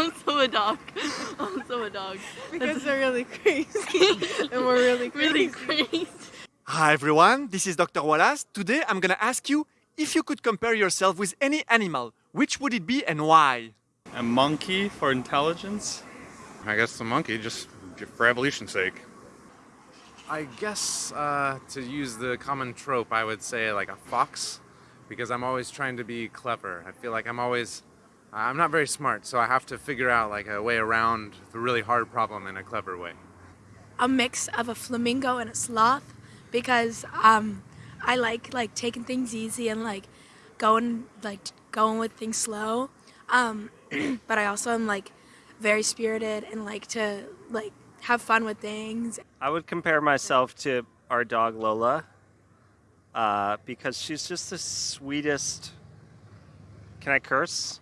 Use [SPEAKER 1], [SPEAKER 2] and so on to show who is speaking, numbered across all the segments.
[SPEAKER 1] also a dog. Also a dog.
[SPEAKER 2] Because they're really crazy. and we're really crazy.
[SPEAKER 1] Really crazy.
[SPEAKER 3] Hi everyone, this is Dr. Wallace. Today I'm gonna ask you if you could compare yourself with any animal, which would it be and why?
[SPEAKER 4] A monkey for intelligence.
[SPEAKER 5] I guess the monkey, just for evolution's sake.
[SPEAKER 6] I guess uh, to use the common trope, I would say like a fox, because I'm always trying to be clever. I feel like I'm always, I'm not very smart, so I have to figure out like a way around the really hard problem in a clever way.
[SPEAKER 2] A mix of a flamingo and a sloth, because um, I like like taking things easy and like going like going with things slow. Um, but I also am like very spirited and like to like have fun with things.
[SPEAKER 7] I would compare myself to our dog Lola uh, because she's just the sweetest. Can I curse?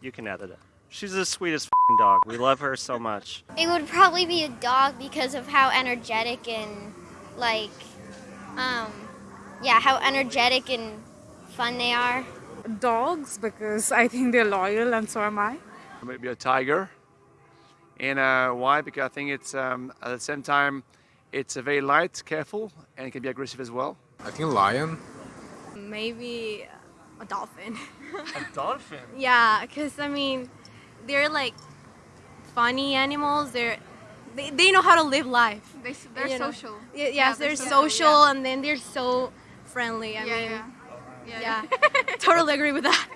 [SPEAKER 7] You can edit it. She's the sweetest f***ing dog. We love her so much.
[SPEAKER 8] It would probably be a dog because of how energetic and like, um, yeah, how energetic and fun they are.
[SPEAKER 9] Dogs because I think they're loyal and so am I.
[SPEAKER 10] Maybe a tiger. And uh, why? Because I think it's um, at the same time, it's a very light, careful, and it can be aggressive as well.
[SPEAKER 6] I think lion.
[SPEAKER 2] Maybe a dolphin.
[SPEAKER 3] A dolphin?
[SPEAKER 2] yeah, because I mean, they're like funny animals. They're they, they know how to live life.
[SPEAKER 11] They, they're
[SPEAKER 2] You
[SPEAKER 11] social.
[SPEAKER 2] Yeah, yes,
[SPEAKER 11] Yeah,
[SPEAKER 2] they're,
[SPEAKER 11] they're social,
[SPEAKER 2] social, and then they're so friendly. I
[SPEAKER 11] Yeah,
[SPEAKER 2] mean,
[SPEAKER 11] yeah. Yeah,
[SPEAKER 2] yeah, totally agree with that.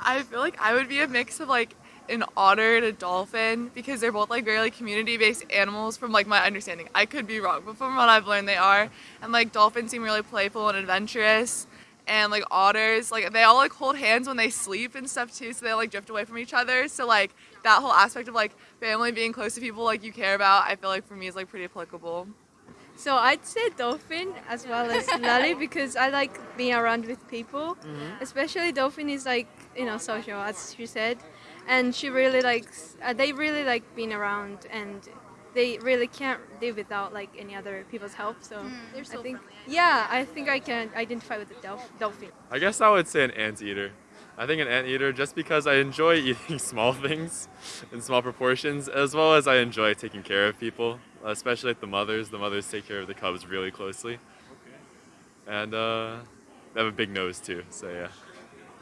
[SPEAKER 12] I feel like I would be a mix of like an otter and a dolphin because they're both like very like community-based animals from like my understanding. I could be wrong, but from what I've learned they are. And like dolphins seem really playful and adventurous. And like otters, like they all like hold hands when they sleep and stuff too, so they like drift away from each other. So like that whole aspect of like family being close to people like you care about, I feel like for me is like pretty applicable.
[SPEAKER 2] So I'd say dolphin as well as Lally because I like being around with people. Especially dolphin is like you know social as she said, and she really likes. Uh, they really like being around, and they really can't live without like any other people's help. So
[SPEAKER 11] They're
[SPEAKER 2] I think yeah, I think I can identify with the dolph- dolphin.
[SPEAKER 4] I guess I would say an anteater. I think an anteater just because I enjoy eating small things in small proportions, as well as I enjoy taking care of people, especially like the mothers. The mothers take care of the cubs really closely. And uh, they have a big nose too, so yeah.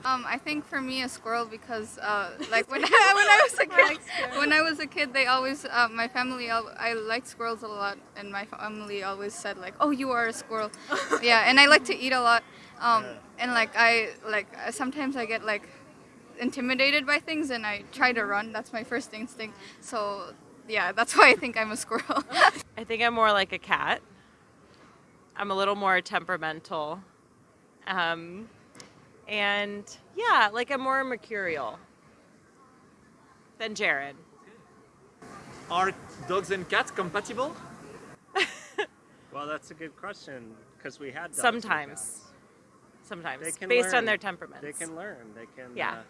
[SPEAKER 11] Um, I think for me a squirrel because uh, like when, when I was a kid, when I was a kid, they always uh, my family I like squirrels a lot, and my family always said like, "Oh, you are a squirrel." yeah, and I like to eat a lot, um, and like I like sometimes I get like intimidated by things, and I try to run. That's my first instinct. So yeah, that's why I think I'm a squirrel.
[SPEAKER 1] I think I'm more like a cat. I'm a little more temperamental. Um, and yeah, like I'm more mercurial than Jared.
[SPEAKER 3] Are dogs and cats compatible?
[SPEAKER 7] Well, that's a good question because we had dogs and
[SPEAKER 1] Sometimes.
[SPEAKER 7] cats.
[SPEAKER 1] Sometimes.
[SPEAKER 7] They can
[SPEAKER 1] based
[SPEAKER 7] learn.
[SPEAKER 1] on their temperaments.
[SPEAKER 7] They can learn. They can.
[SPEAKER 1] Yeah.
[SPEAKER 7] Uh,